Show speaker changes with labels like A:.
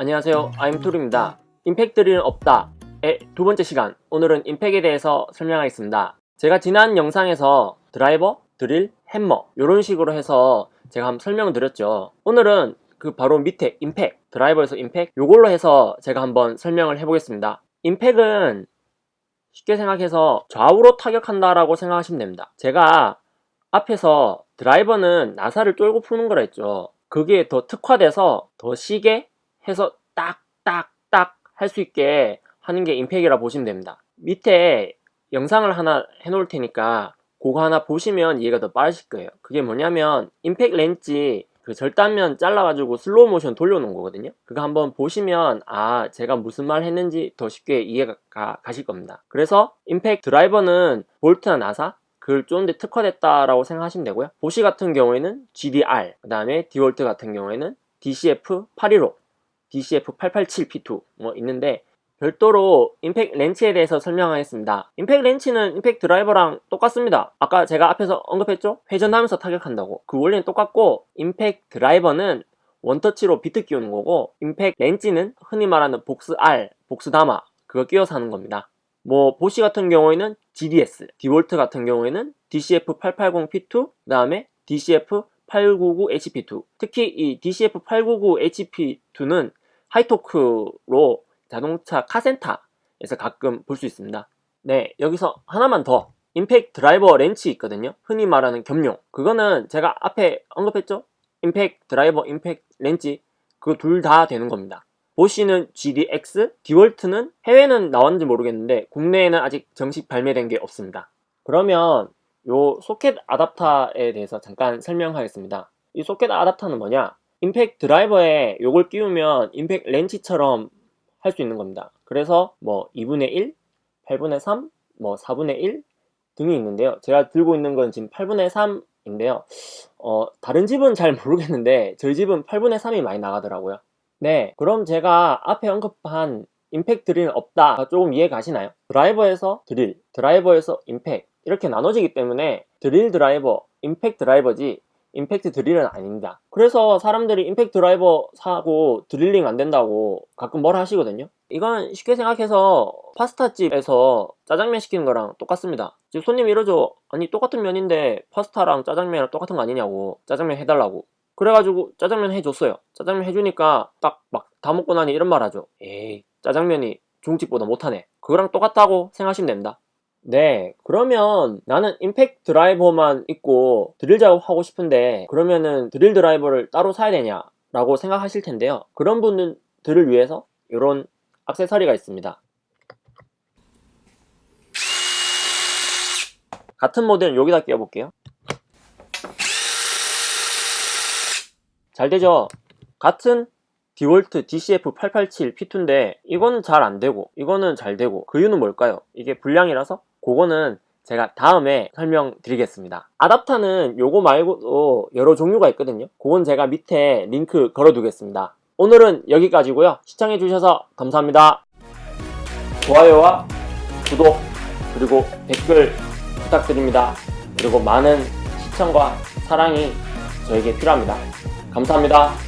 A: 안녕하세요. 아임툴입니다. 임팩트리는 없다 의 두 번째 시간. 오늘은 임팩에 대해서 설명하겠습니다. 제가 지난 영상에서 드라이버, 드릴, hä머 이런 식으로 해서 제가 한번 설명을 드렸죠. 오늘은 그 바로 밑에 임팩 드라이버에서 임팩 요걸로 해서 제가 한번 설명을 해보겠습니다. 임팩은 쉽게 생각해서 좌우로 타격한다 라고 생각하시면 됩니다. 제가 앞에서 드라이버는 나사를 쫄고 푸는 거라 했죠. 그게 더 특화돼서 더 시게 해서 딱딱딱 할 수 있게 하는 게 임팩이라 보시면 됩니다. 밑에 영상을 하나 해 놓을 테니까 그거 하나 보시면 이해가 더 빠르실 거예요. 그게 뭐냐면 임팩 렌치 그 절단면 잘라가지고 슬로우 모션 돌려놓은 거거든요. 그거 한번 보시면 아 제가 무슨 말 했는지 더 쉽게 이해가 가, 가실 겁니다. 그래서 임팩 드라이버는 볼트나 나사? 그걸 쪼는데 특화됐다라고 생각하시면 되고요. 보쉬 같은 경우에는 GDR 그 다음에 디월트 같은 경우에는 DCF 815 DCF 887P2 뭐 있는데 별도로 임팩 렌치에 대해서 설명하겠습니다. 임팩 렌치는 임팩 드라이버랑 똑같습니다. 아까 제가 앞에서 언급했죠? 회전하면서 타격한다고. 그 원리는 똑같고 임팩 드라이버는 원터치로 비트 끼우는 거고 임팩 렌치는 흔히 말하는 복스알, 복스 다마 그거 끼워서 하는 겁니다. 뭐 보쉬 같은 경우에는 GDS, 디월트 같은 경우에는 DCF880P2 그 다음에 DCF899HP2 특히 이 DCF899HP2는 high torque로 자동차 카센터에서 가끔 볼 수 있습니다. 네 여기서 하나만 더. 임팩 드라이버 렌치 있거든요. 흔히 말하는 겸용. 그거는 제가 앞에 언급했죠? 임팩 드라이버 임팩 렌치. 그 둘 다 되는 겁니다. 보쉬는 GDX, 디월트는 해외는 나왔는지 모르겠는데 국내에는 아직 정식 발매된 게 없습니다. 그러면 요 소켓 아답터에 대해서 잠깐 설명하겠습니다. 이 소켓 아답터는 뭐냐 임팩 드라이버에 요걸 끼우면 임팩 렌치처럼 할 수 있는 겁니다. 그래서 뭐 2분의 1, 8분의 3, 뭐 4분의 1 등이 있는데요. 제가 들고 있는 건 지금 8분의 3인데요. 어, 다른 집은 잘 모르겠는데 저희 집은 8분의 3이 많이 나가더라고요. 네 그럼 제가 앞에 언급한 임팩 드릴은 없다. 조금 이해 가시나요? 드라이버에서 드릴, 드라이버에서 임팩 이렇게 나눠지기 때문에 드릴 드라이버, 임팩 드라이버지 임팩트 드릴은 아닙니다. 그래서 사람들이 임팩트 드라이버 사고 드릴링 안 된다고 가끔 뭐라 하시거든요. 이건 쉽게 생각해서 파스타집에서 짜장면 시키는 거랑 똑같습니다. 지금 손님이 이러죠. 아니 똑같은 면인데 파스타랑 짜장면이랑 똑같은 거 아니냐고 짜장면 해달라고. 그래가지고 짜장면 해줬어요. 짜장면 해주니까 딱 막 다 먹고 나니 이런 말 하죠. 에이 짜장면이 중집보다 못하네. 그거랑 똑같다고 생각하시면 됩니다 네 그러면 나는 임팩 드라이버만 있고 드릴 작업하고 싶은데 그러면은 드릴 드라이버를 따로 사야 되냐 라고 생각하실 텐데요. 그런 분들을 위해서 이런 악세사리가 있습니다. 같은 모델은 여기다 끼워볼게요. 잘 되죠? 같은 디월트 DCF887 P2인데 이거는 잘 안되고 이거는 잘 되고 그 이유는 뭘까요? 이게 불량이라서? 그거는 제가 다음에 설명드리겠습니다. 아답터는 요거 말고도 여러 종류가 있거든요. 그건 제가 밑에 링크 걸어 두겠습니다. 오늘은 여기까지고요. 시청해주셔서 감사합니다. 좋아요와 구독 그리고 댓글 부탁드립니다. 그리고 많은 시청과 사랑이 저에게 필요합니다. 감사합니다